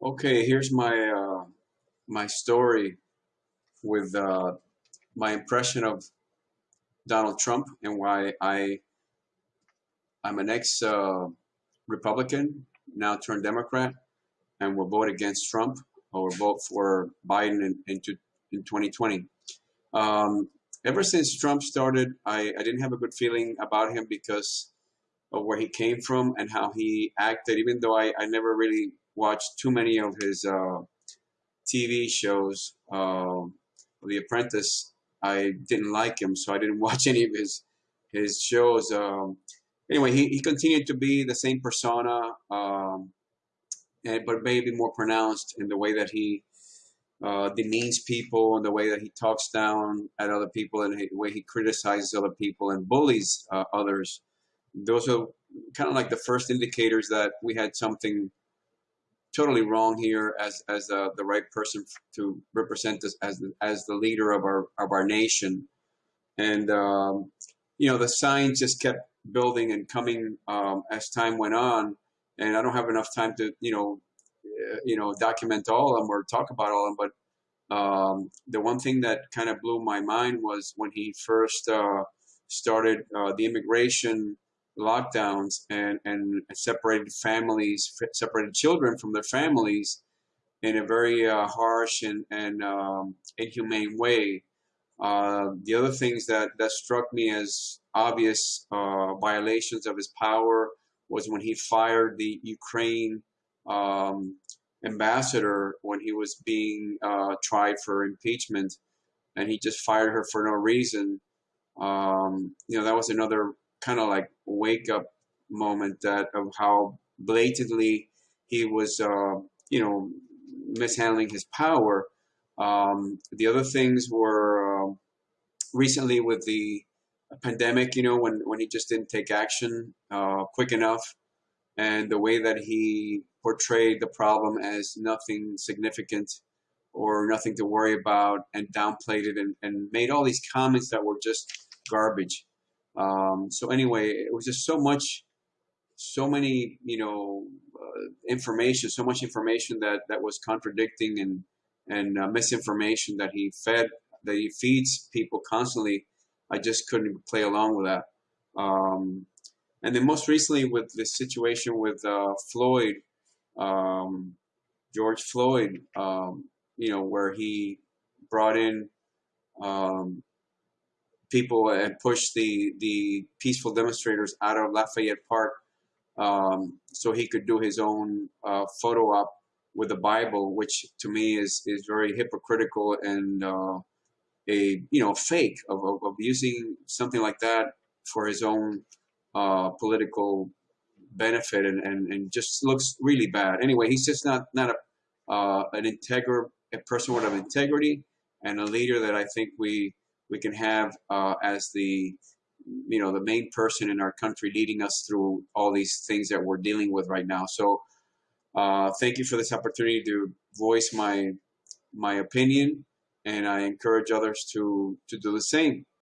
Okay, here's my uh, my story with uh, my impression of Donald Trump and why I I'm an ex uh, Republican now turned Democrat and will vote against Trump or vote for Biden in in, in 2020. Um, ever since Trump started, I, I didn't have a good feeling about him because of where he came from and how he acted. Even though I, I never really watched too many of his uh, TV shows. Uh, the Apprentice, I didn't like him, so I didn't watch any of his his shows. Um, anyway, he, he continued to be the same persona, um, and, but maybe more pronounced in the way that he uh, demeans people and the way that he talks down at other people and the way he criticizes other people and bullies uh, others. Those are kind of like the first indicators that we had something totally wrong here as as uh, the right person to represent us as the, as the leader of our of our nation. And um, you know, the signs just kept building and coming um, as time went on. And I don't have enough time to you know uh, you know document all of them or talk about all of them. But um, the one thing that kind of blew my mind was when he first uh, started uh, the immigration lockdowns and, and separated families, separated children from their families in a very uh, harsh and, and um, inhumane way. Uh, the other things that, that struck me as obvious uh, violations of his power was when he fired the Ukraine um, ambassador when he was being uh, tried for impeachment, and he just fired her for no reason. Um, you know, that was another kind of like wake up moment that of how blatantly he was, uh, you know, mishandling his power. Um, the other things were uh, recently with the pandemic, you know, when, when he just didn't take action uh, quick enough, and the way that he portrayed the problem as nothing significant or nothing to worry about and downplayed it and, and made all these comments that were just garbage. Um, so anyway, it was just so much, so many, you know, uh, information, so much information that, that was contradicting and, and uh, misinformation that he fed, that he feeds people constantly. I just couldn't play along with that. Um, and then most recently with the situation with uh, Floyd, um, George Floyd, um, you know, where he brought in um, people and push the the peaceful demonstrators out of Lafayette Park um, so he could do his own uh, photo op with the Bible, which to me is is very hypocritical and uh, a you know fake of, of, of, using something like that for his own uh, political benefit and, and, and just looks really bad. Anyway, he's just not not a uh, an integral a person with of integrity and a leader that I think we we can have uh, as the you know the main person in our country leading us through all these things that we're dealing with right now. So uh, thank you for this opportunity to voice my my opinion, and I encourage others to to do the same.